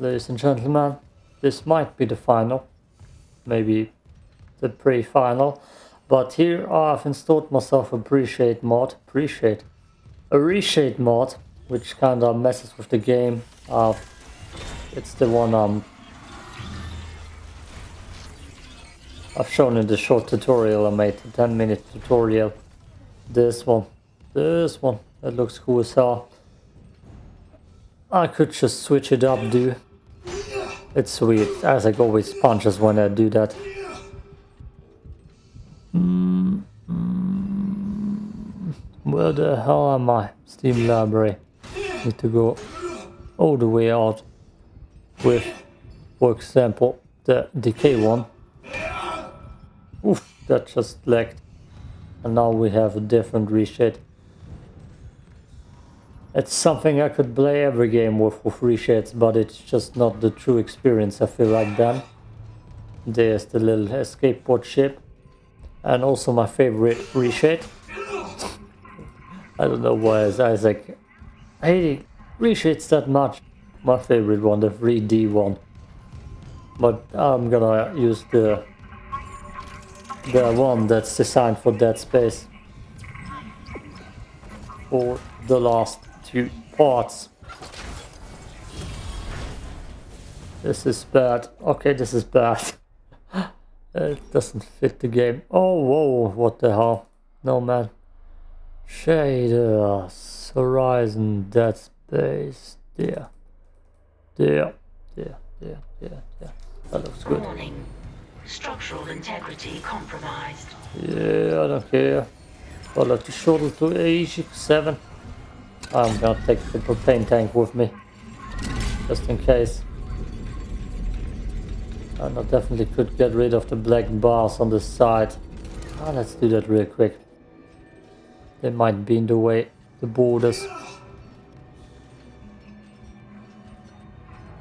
Ladies and gentlemen, this might be the final, maybe the pre-final, but here I've installed myself a Appreciate mod, Appreciate, a Reshade mod, which kind of messes with the game. Uh, it's the one um, I've shown in the short tutorial I made, the 10 minute tutorial. This one, this one, it looks cool as hell. I could just switch it up, dude. It's sweet. Isaac always punches when I do that. Mm, mm, where the hell am I? Steam library. Need to go all the way out with, for example, the decay one. Oof, that just lagged. And now we have a different reshade. It's something I could play every game with, with reshades, but it's just not the true experience I feel like then. There's the little escape pod ship. And also my favorite reshade. I don't know why is Isaac hating reshades that much. My favorite one, the 3D one. But I'm gonna use the the one that's designed for Dead Space. For the last two parts. This is bad. Okay, this is bad. it doesn't fit the game. Oh, whoa, what the hell? No, man. Shaders, Horizon, Dead Space. There. There. There. There. There. There. That looks good. Warning. Structural integrity compromised. Yeah, I don't care. I'll let the shuttle to A7. I'm gonna take the propane tank with me. Just in case. And I definitely could get rid of the black bars on the side. Ah, let's do that real quick. They might be in the way, the borders.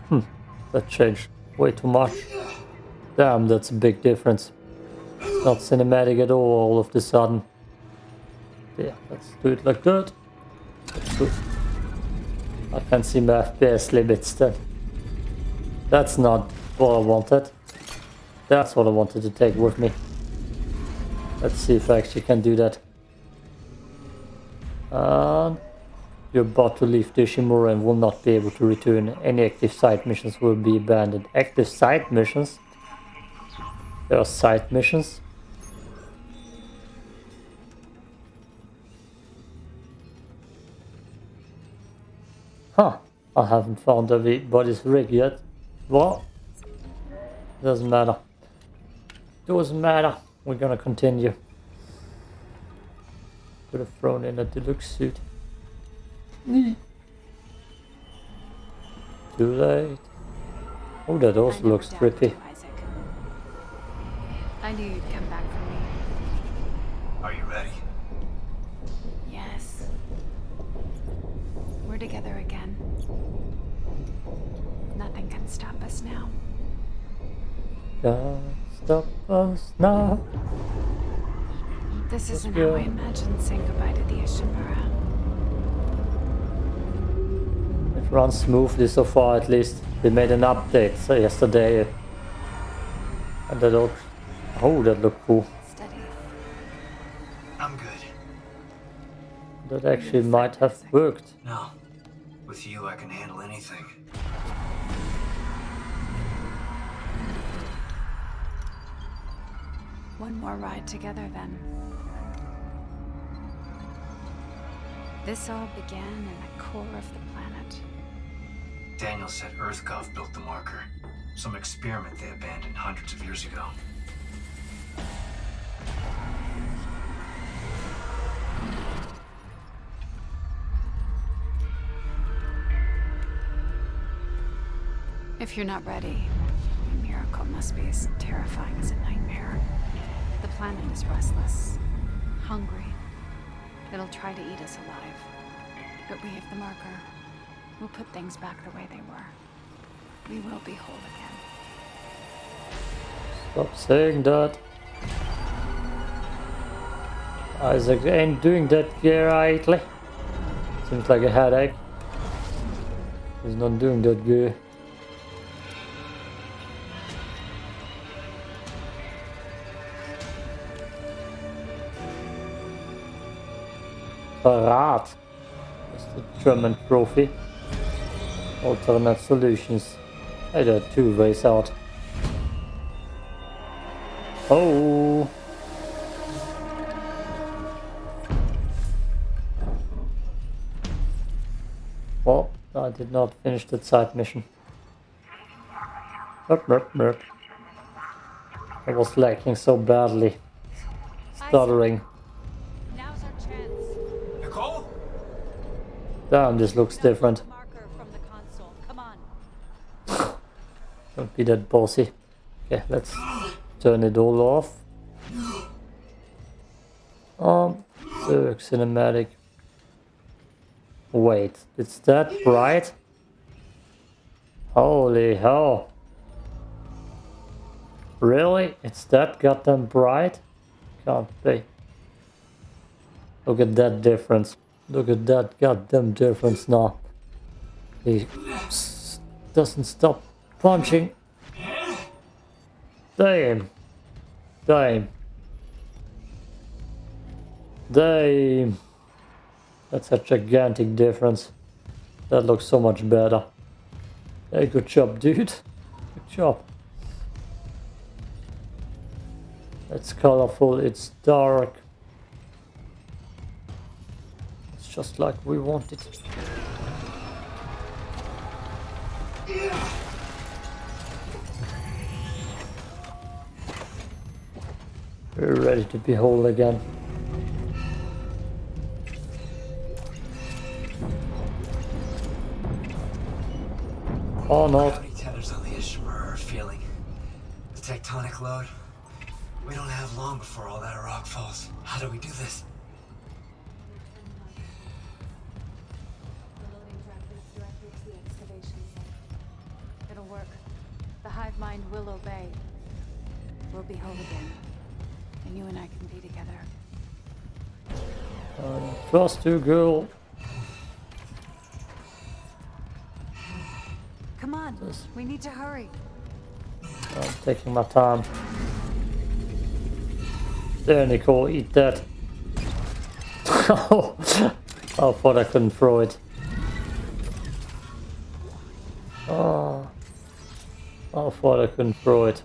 Hmm, that changed way too much. Damn, that's a big difference. It's not cinematic at all all of the sudden. Yeah, let's do it like that. I can see my FPS limits still. That's not what I wanted. That's what I wanted to take with me. Let's see if I actually can do that. And you're about to leave the Ishimura and will not be able to return. Any active side missions will be abandoned. Active side missions? There are side missions? Huh, I haven't found everybody's rig yet. What? Doesn't matter. Doesn't matter. We're gonna continue. Could have thrown in a deluxe suit. Mm. Too late. Oh, that also looks trippy. I knew you'd come back us now. Can't stop us now. This isn't go. how I imagined saying goodbye to the Ishimura. It runs smoothly so far at least. They made an update so yesterday. And that looked... Oh, that looked cool. Steady. I'm good. That actually might have worked. No. With you, I can handle anything. One more ride together then. This all began in the core of the planet. Daniel said EarthGov built the marker. Some experiment they abandoned hundreds of years ago. If you're not ready, a miracle must be as terrifying as a nightmare. Planet is restless, hungry. It'll try to eat us alive. But we have the marker. We'll put things back the way they were. We will be whole again. Stop saying that. Isaac ain't doing that rightly. Seems like a headache. He's not doing that good. Verrat is the German trophy. Alternate solutions. Hey, there are two ways out. Oh! Well, I did not finish that side mission. Merp, merp, merp. I was lacking so badly. Stuttering. Damn, this looks different. Marker from the console. Come on. Don't be that bossy. Okay, let's turn it all off. Um, the cinematic. Wait, it's that bright? Holy hell. Really? It's that goddamn bright? Can't be. Look at that difference. Look at that goddamn difference now. He doesn't stop punching. Damn. Damn. Damn. That's a gigantic difference. That looks so much better. Hey, good job, dude. Good job. It's colorful, it's dark. Just like we wanted. We're ready to be whole again. Oh no. Gravity tethers on the Ishimura are feeling. The tectonic load. We don't have long before all that rock falls. How do we do this? Mind will obey. We'll be whole again. And you and I can be together. Uh, trust you, girl. Come on. We need to hurry. I'm taking my time. There, Nicole, eat that. oh, I thought I couldn't throw it. Oh, I thought I couldn't throw it.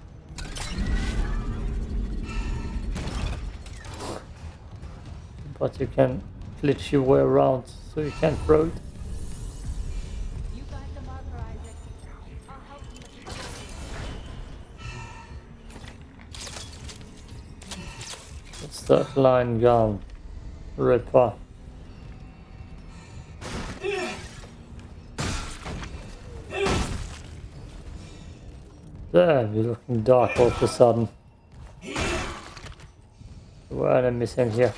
But you can glitch your way around so you can throw it. You guide the marker, Isaac. I'll help you with the tracking. It's that line gun. Ripper. Damn, you're looking dark all of a sudden. There were enemies in here.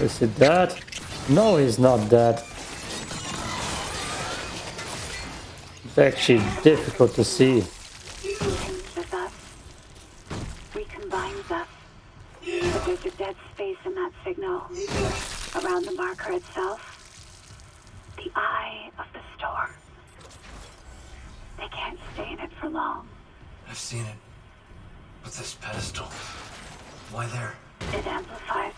Is it dead? No, he's not dead. It's actually difficult to see. with us, recombines us. But there's a dead space in that signal around the marker itself. The eye of the storm. They can't stay in it for long. I've seen it. But this pedestal. Why there? It amplifies.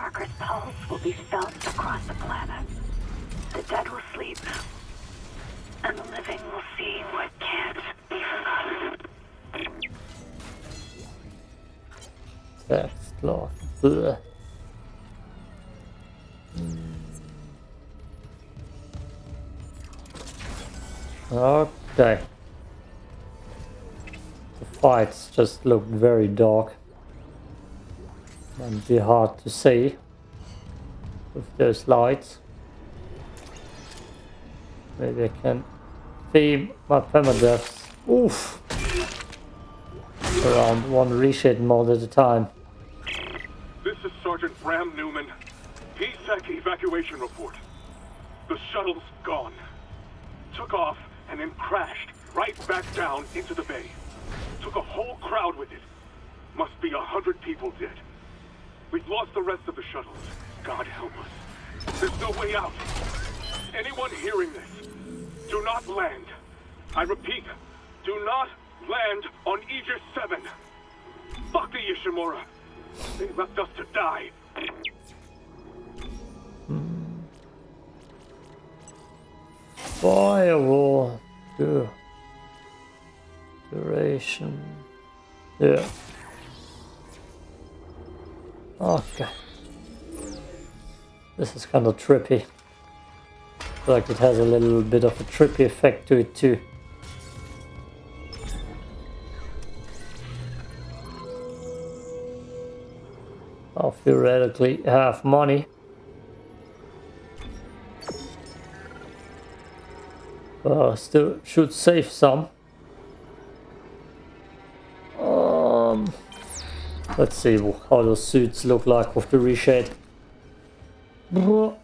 Marker's pulse will be felt across the planet. The dead will sleep. And the living will see what can't be forgotten. That's lost. Ugh. Hmm. Okay. The fights just looked very dark. Might be hard to see with those lights. Maybe I can theme my permadeaths. Oof! around one reshade mod at a time. This is Sergeant Bram Newman. PSEC evacuation report. The shuttle's gone. Took off and then crashed right back down into the bay. Took a whole crowd with it. Must be a hundred people dead. We've lost the rest of the shuttles. God help us. There's no way out. Anyone hearing this, do not land. I repeat, do not land on Aegis 7. Fuck the Ishimura. They left us to die. Firewall. Duration. Yeah. Okay. This is kind of trippy. Like it has a little bit of a trippy effect to it too. I'll theoretically have money. Uh, still should save some. Let's see how those suits look like with the reshade. Oh.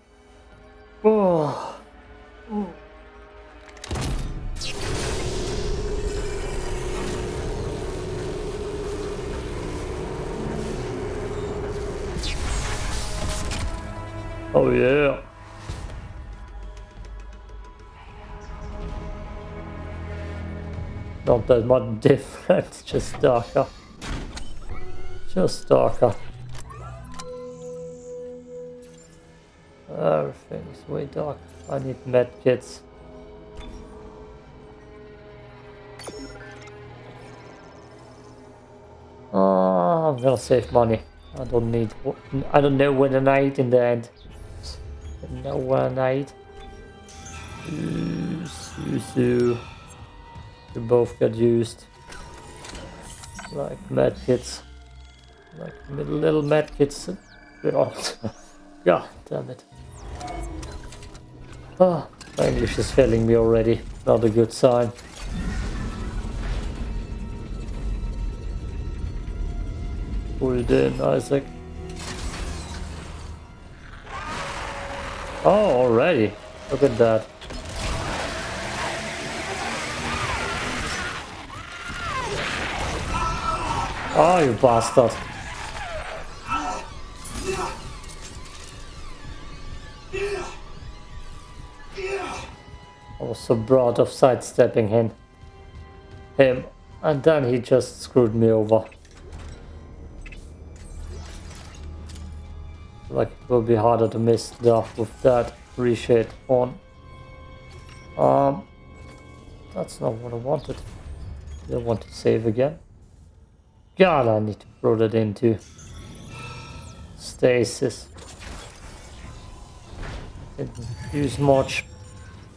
Oh yeah. Not that much different, just darker. Just darker. Oh, Everything's way dark. I need medkits. Oh, I'm gonna save money. I don't need. I don't know when I eat in the end. No when I eat. They both got used. Like medkits. Like little medkits. God damn it. Ah, my English is failing me already. Not a good sign. Pull it in, Isaac. Oh, already. Look at that. Oh, you bastard. So broad of sidestepping him. Him. And then he just screwed me over. Like it will be harder to miss stuff with that reshade on. Um, that's not what I wanted. I want to save again. God, I need to throw that into stasis. Didn't use much.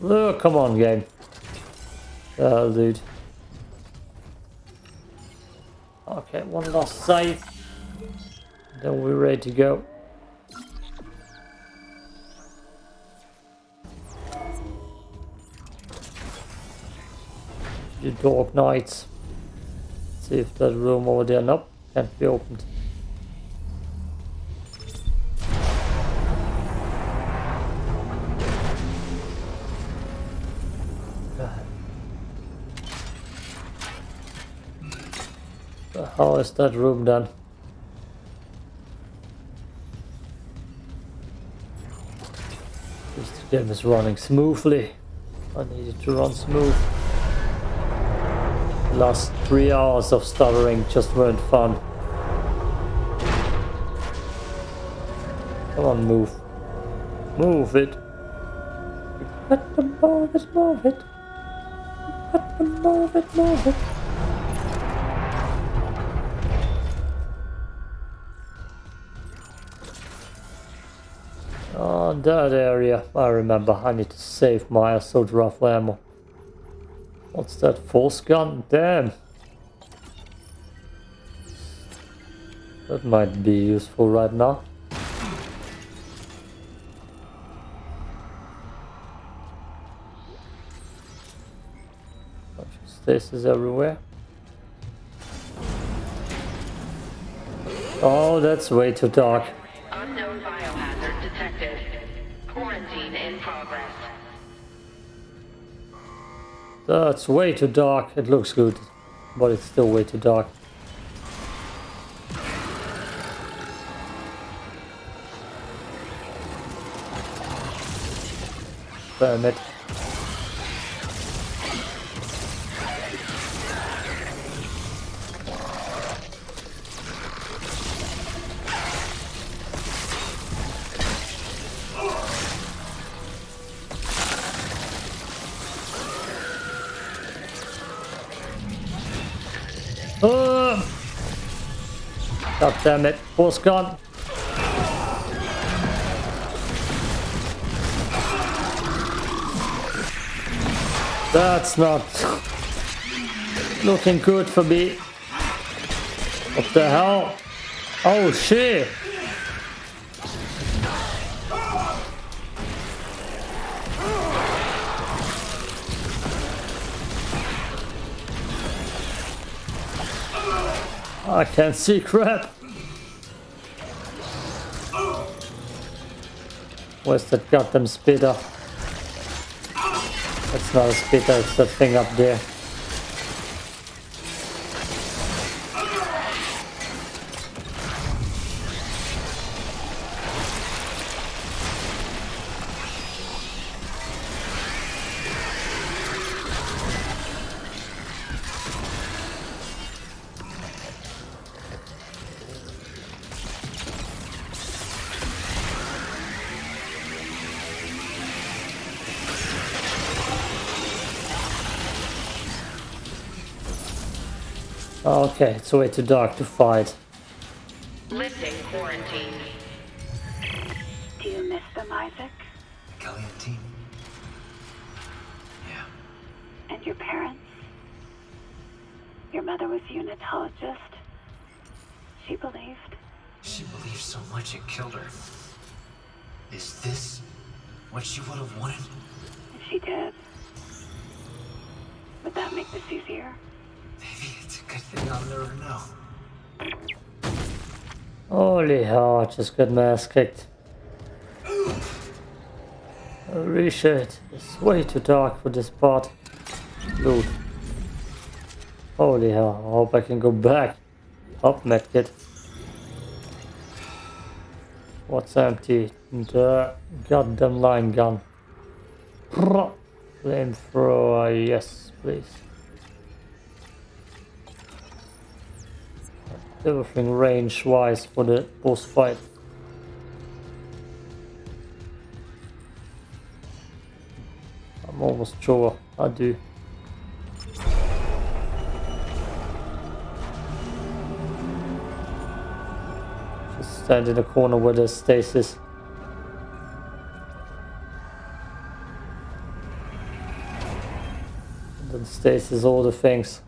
Oh, come on, game. Oh, dude. Okay, one last save. Then we're ready to go. The Dark Knights. See if that room over there, nope, can't be opened. How is that room done? This game is running smoothly. I need it to run smooth. The last three hours of stuttering just weren't fun. Come on, move. Move it. Got to move it, move it. Got to move it, move it. That area, I remember I need to save my assault rifle ammo. What's that force gun? Damn! That might be useful right now. Bunch of stasis everywhere. Oh, that's way too dark. That's way too dark. It looks good, but it's still way too dark. Damn it. God damn it. Force gun. That's not looking good for me. What the hell? Oh shit! I can't see crap. Where's that goddamn spitter? That's not a spitter, it's that thing up there. Okay, it's way too dark to fight. Lifting quarantine. Do you miss them, Isaac? Kelly and team. Yeah. And your parents? Your mother was a unitologist. She believed. She believed so much it killed her. Is this what she would have wanted? If she did, would that make this easier? Maybe it's a good thing I'll never know. Holy hell, I just got my ass kicked. Holy it's way too dark for this part. Dude. Holy hell, I hope I can go back. Up, medkit. What's empty? The goddamn line gun. Flamethrower, yes, please. Everything range-wise for the boss fight. I'm almost sure I do. Just stand in the corner where there's stasis. And then stasis all the things.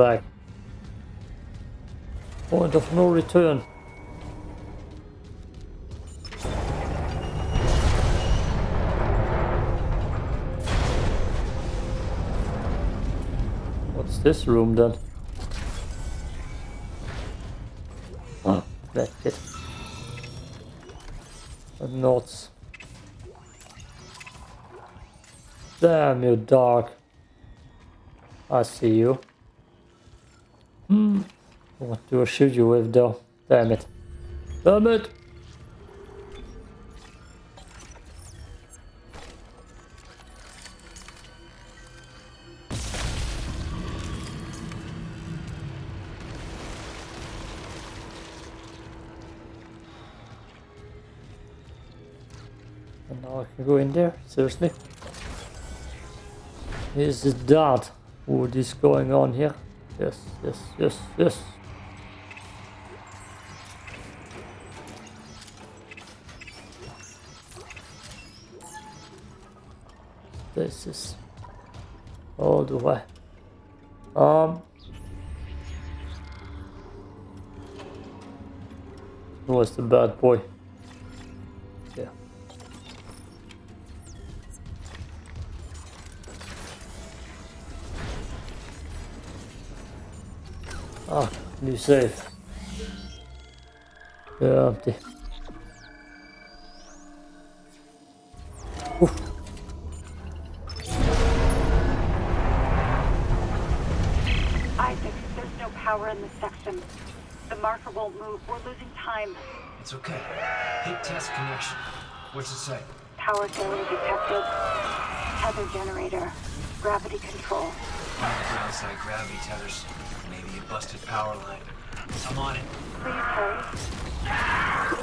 Back. Point of no return. What's this room then? Oh, that's it. The notes. Damn you, dark. I see you. What do I shoot you with though? Damn it. Damn it! And now I can go in there? Seriously? Is it that? What is going on here? Yes, yes, yes, yes. this is all the way. Um, who was the bad boy? Yeah. Ah, new safe. Yeah, empty. Section. The marker won't move. We're losing time. It's okay. Hit test connection. What's it say? Power failure detected. Tether generator. Gravity control. Underground side gravity tethers. Maybe a busted power line. I'm on it. Please hurry.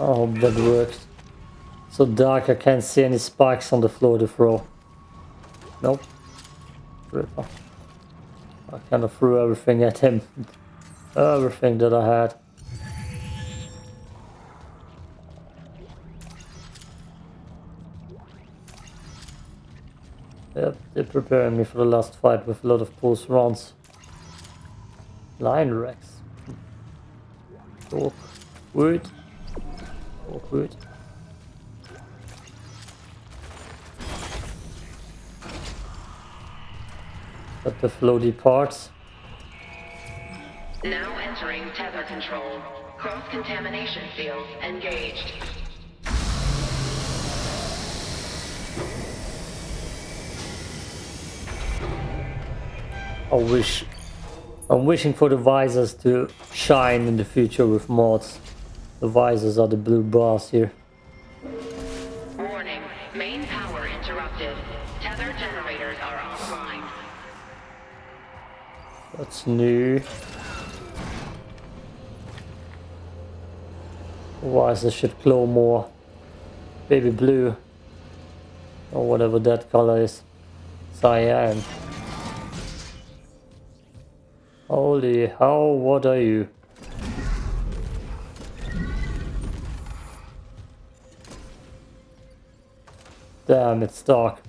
Oh, I hope that works. So dark I can't see any spikes on the floor to throw. Nope. Ripper. I kind of threw everything at him. Everything that I had. Yep, they're preparing me for the last fight with a lot of pulse rounds. Line Rex. Awkward. Awkward. Got the floaty parts. Now entering tether control. Cross-contamination field engaged. I wish I'm wishing for the visors to shine in the future with mods. The visors are the blue bars here. Warning. Main power interrupted. Tether generators are offline. That's new. Visor should glow more. Baby blue. Or whatever that color is. Cyan. Holy hell, what are you? Damn, it's dark.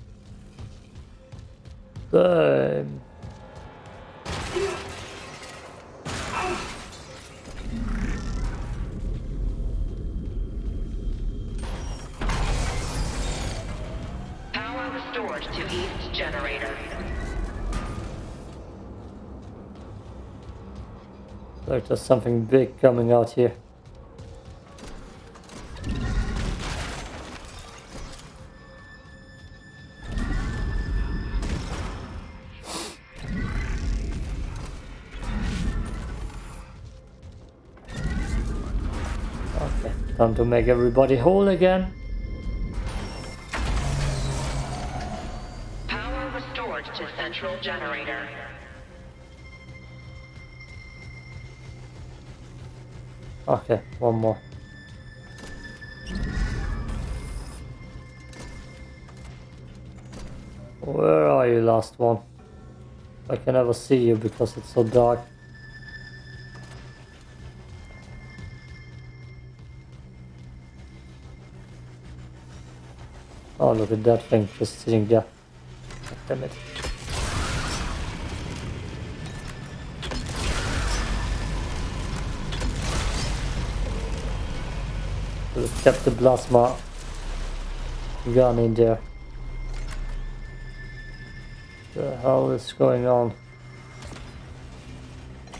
Damn. Power restored to east generator. Like there's something big coming out here. Time to make everybody whole again. Power restored to central generator. Okay, one more. Where are you, last one? I can never see you because it's so dark. Oh, look at that thing just sitting there. Damn it. Kept the plasma gun in there. The hell is going on?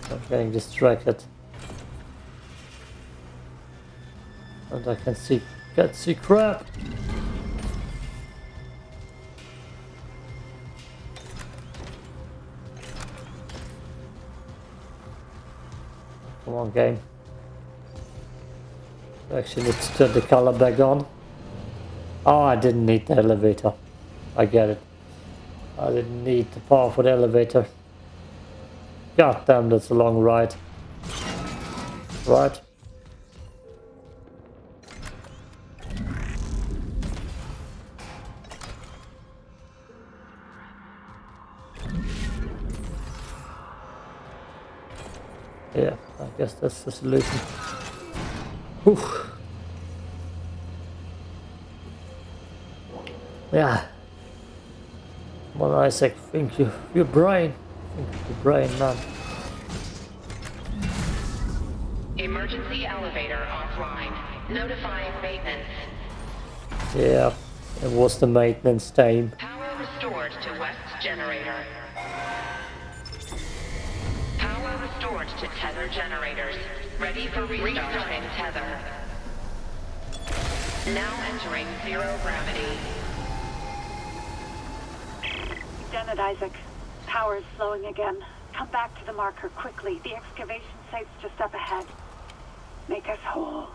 I'm getting distracted. And I can see can't see crap. Come on game. Actually, need to turn the color back on. Oh, I didn't need the elevator. I get it. I didn't need the power for the elevator. God damn, that's a long ride. Right. That's the solution. Oof. Yeah. On, Isaac, think you, your brain. Think your brain, man. Emergency elevator offline. Notifying maintenance. Yeah, it was the maintenance time. Power restored to West generator. Power restored to tether generators. Ready for restarting tether. Now entering zero gravity. Janet Isaac, power is slowing again. Come back to the marker quickly. The excavation site's just up ahead. Make us whole.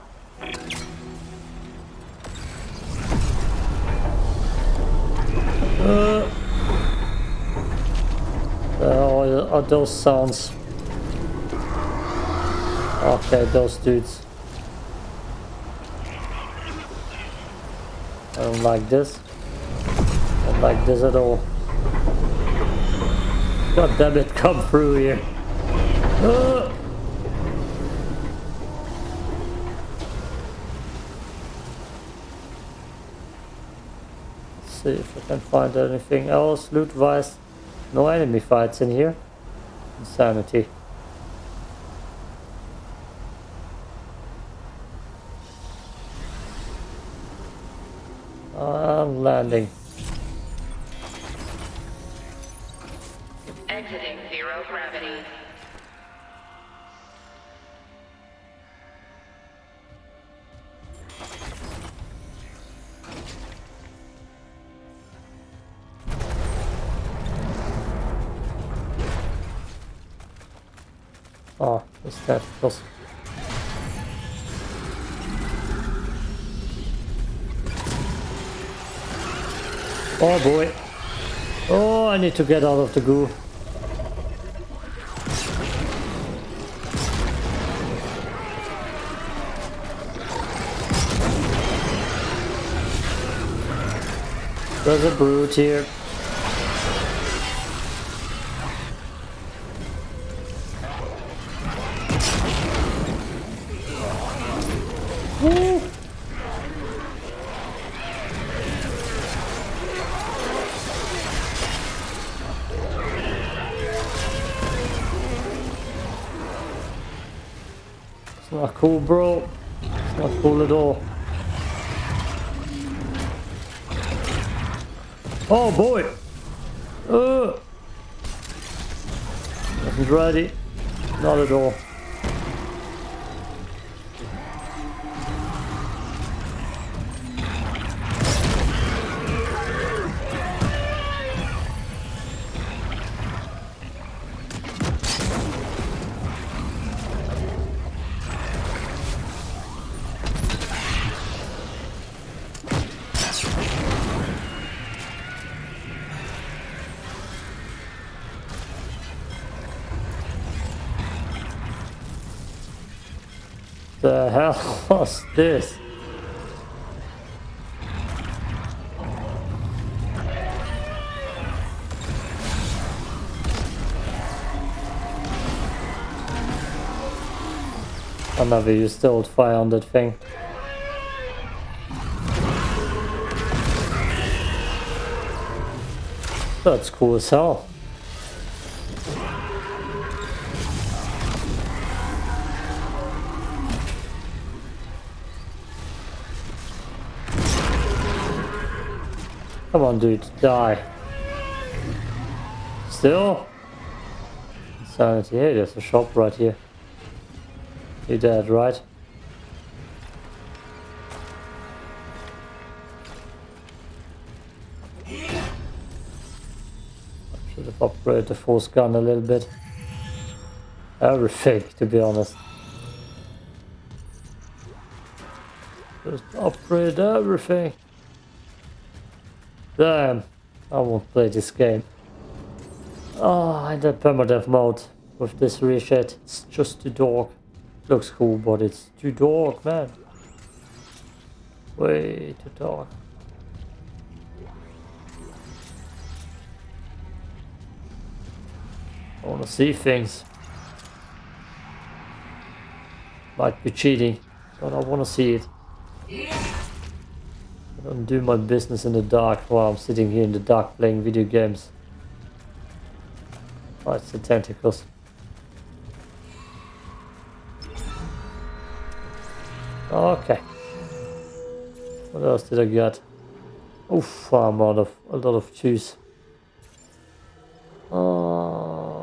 Uh, uh, are those sounds? Okay, those dudes. I don't like this. I don't like this at all. God damn it, come through here. Uh. see if I can find anything else loot-wise. No enemy fights in here. Insanity. I'm landing. Exiting zero gravity. Oh, it's that close. Oh boy. Oh, I need to get out of the goo. There's a brute here. Cool, bro. Not cool at all. Oh boy! Uh. Wasn't ready. Not at all. The hell was this? I never used the old fire on that thing. That's cool as hell. Come on, dude, die. Still? Insanity. Hey, there's a shop right here. You're dead, right? Should have upgraded the force gun a little bit. Everything, to be honest. Just upgrade everything. Damn, I won't play this game. Oh, in the permadeath mode with this reshade, it's just too dark. Looks cool, but it's too dark, man. Way too dark. I wanna see things. Might be cheating, but I wanna see it. Don't do my business in the dark while I'm sitting here in the dark playing video games. Oh, it's the tentacles. Okay. What else did I get? Oof, I'm out of a lot of juice. Um,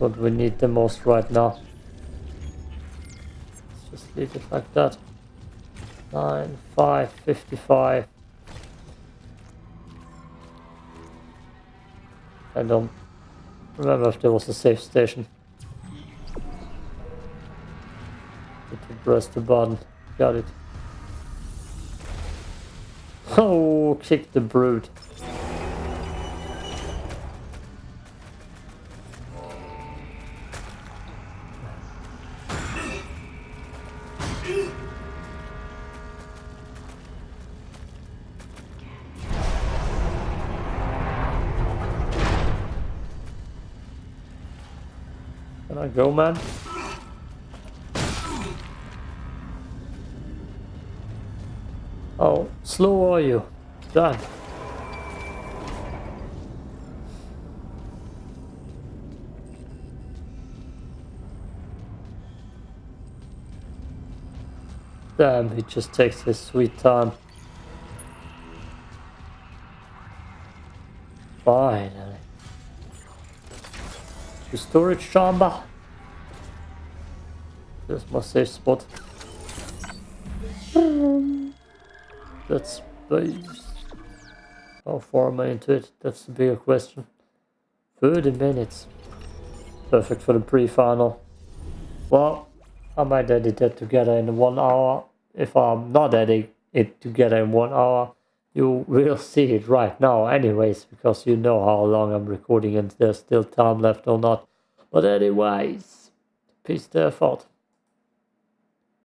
what we need the most right now. Let's just leave it like that. 9, 5, 55. I don't remember if there was a safe station. To press the button. Got it. Oh, kick the brute. Oh, slow are you? Done. Damn, he just takes his sweet time. Finally. The storage chamber. There's my safe spot. That's. How far am I into it? That's the bigger question. 30 minutes. Perfect for the pre-final. Well, I might edit it together in one hour. If I'm not editing it together in one hour, you will see it right now anyways, because you know how long I'm recording and there's still time left or not. But anyways, peace there, thought.